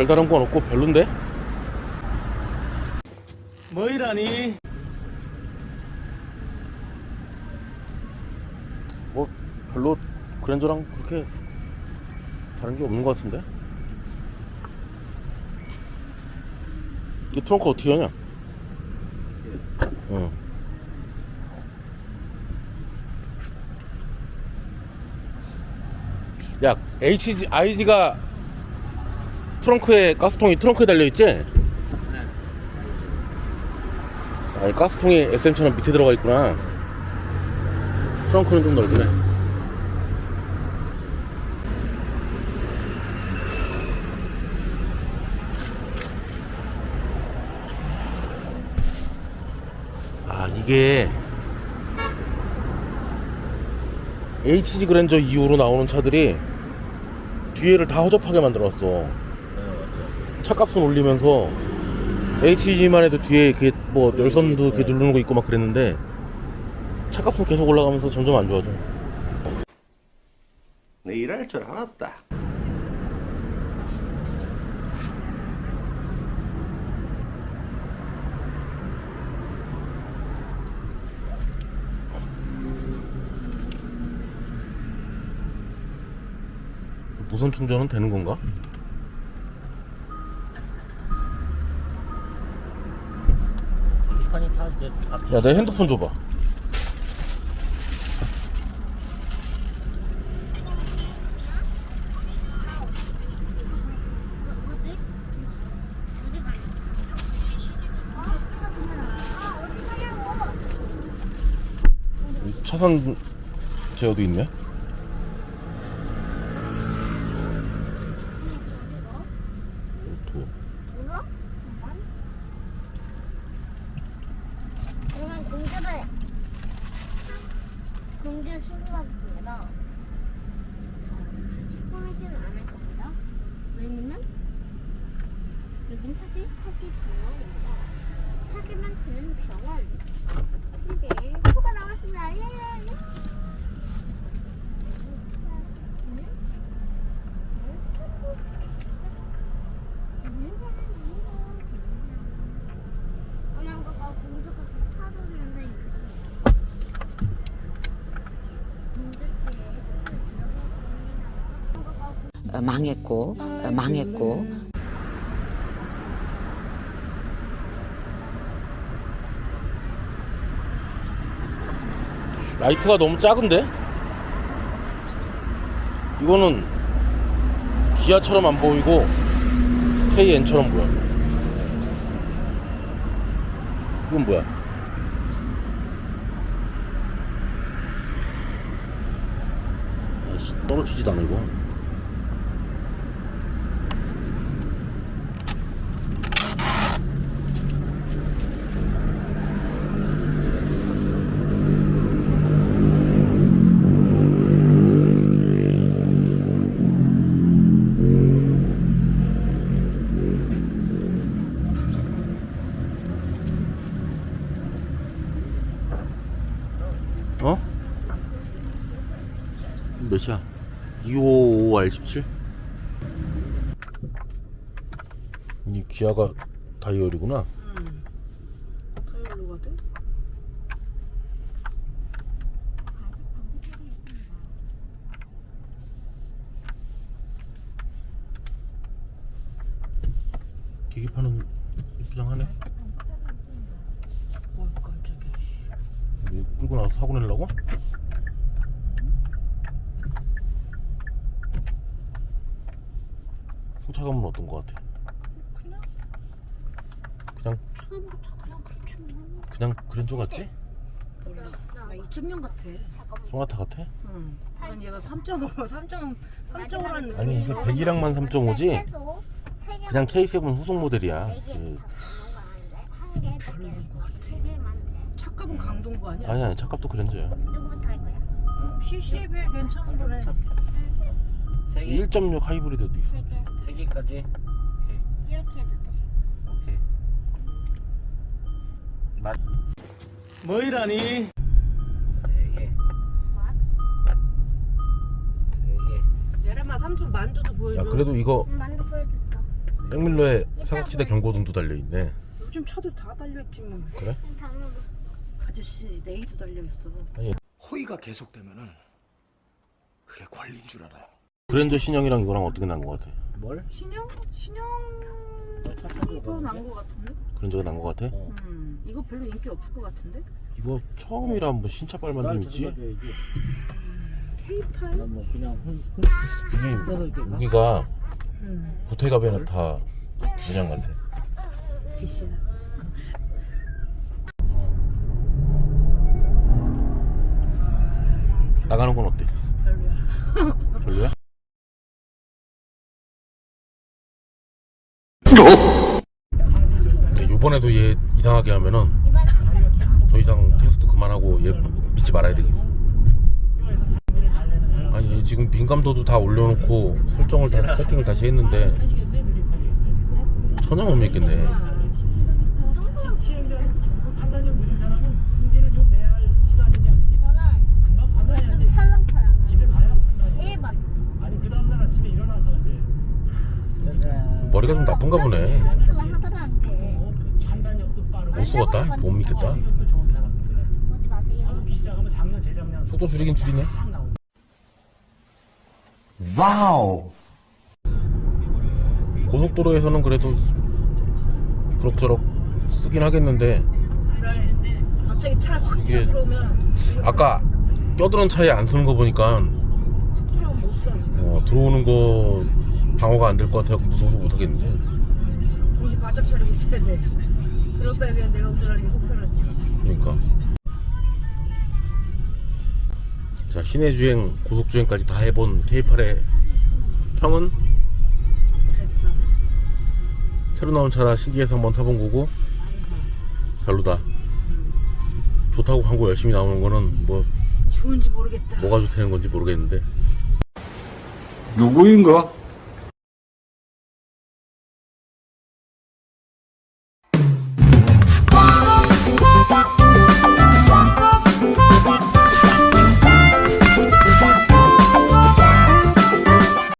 별다른 건 없고 별론데? 뭐이라니? 뭐 별로 그랜저랑 그렇게 다른 게 없는 것 같은데? 이 트렁크 어떻게 하냐? 어. 야, HG, IG가 트렁크에, 가스통이 트렁크에 달려있지? 아니, 가스통이 SM처럼 밑에 들어가 있구나. 트렁크는 좀 넓네. 아, 이게 HG 그랜저 이후로 나오는 차들이 뒤에를 다 허접하게 만들어놨어. 차값은 올리면서 HG만 해도 뒤에 이렇게 뭐 열선도 이렇게 누르는 거 있고 막 그랬는데 차값은 계속 올라가면서 점점 안 좋아져. 내 일할 줄 알았다. 무선 충전은 되는 건가? 야, 내 핸드폰 줘봐. 차선 제어도 있네. 도. 몰라? 잠깐. 그러면 공개를 공개 수료하겠습니다. 포함하지는 않을 겁니다. 왜냐면 여긴 사기 사기 병원입니다. 사기만 치는 병원. 이제 표가 나왔습니다. 예예예. 엄마가 막 공주가 타줬는데 어, 망했고 어, 망했고 라이트가 너무 작은데? 이거는 기아처럼 안 보이고 KN처럼 보여. 이건 뭐야? 아이씨, 떨어지지도 않아 이거. 어? 몇이야? 255R17? 이 기아가 다이얼이구나. 타이어로거든 계기판은 이쁘장하네. 어 깜짝이야 이거 끌고 나서 사고 내려고? 승차감은 어떤 것 같아? 그냥 그냥 거다 그냥 그렇지 뭐 그냥 그랜저 같지? 몰라 나 2.0 같아 소나타 같아? 응 난 얘가 3.5 3.5 3.5라는 느낌 아니 이게 100이랑만 3.5지? 그냥 K7 후속 모델이야. 그, 차값은 강동구 아니야? 아니 아니 차값도 그랜저야. 누구부터 할 거야? CC에 비해 괜찮은 개, 1.6 하이브리드도 있어. 세 개. 세 개까지. 오케이, 이렇게 해도 돼. 오케이. 맛. 뭐이라니? 세 개, 세 개, 내려마 삼촌 만두도 야 보여줘 그래도 이거 음, 만두. 세 백밀러에 사각지대 경고등도 달려있네 요즘 차들 다 달려있지 뭐. 그래? 아저씨 레이도 달려있어. 호의가 계속되면은 그게 권리인 줄 알아요. 그랜저 신형이랑 이거랑 어떻게 난거 같아? 뭘? 신형 신형이 더 나은 것 같은데? 그랜저가 난거 같아? 음 이거 별로 인기 없을 것 같은데? 이거 처음이라 뭐 신차 빨만 좀 있지? K8? 난뭐 그냥 훈, 이게 무기가 음 보테가 베네타 문양 같아 대신 나가는 건 어때? 별로야. 별로야? 요번에도 얘 이상하게 하면은. 더 이상 테스트 그만하고 얘 믿지 말아야 되겠어 아니 얘 지금 민감도도 다 올려놓고 설정을 다 세팅을 다시 했는데 전혀 못 믿겠네 저는 이거 좀 찰랑찰랑. 1번. 머리가 좀 나쁜가 보네. 못 쓰겠다 못 믿겠다. 속도 줄이긴 줄이네 와우. 고속도로에서는 그래도 그럭저럭 쓰긴 하겠는데. 갑자기 차 확 들어오면 아까 껴드는 차에 안 쓰는 거 보니까. 어, 들어오는 거 방어가 안 될 것 같아서 무서워서 못 하겠는데 정신 바짝 차리고 있어야 돼. 그럴 바에 그냥 내가 운전하는 게 속편하지. 그러니까 자 시내 주행 고속 주행까지 다 해본 K8의 평은 됐어. 새로 나온 차라 신기해서 한번 타본 거고 별로다 좋다고 광고 열심히 나오는 거는 뭐 좋은지 모르겠다. 뭐가 좋다는 건지 모르겠는데 누구인가?